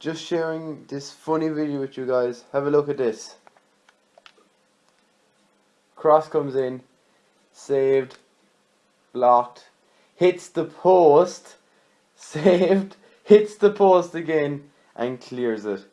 just sharing this funny video with you guys. Have a look at this. Cross comes in, saved, blocked, hits the post, saved, hits the post again, and clears it.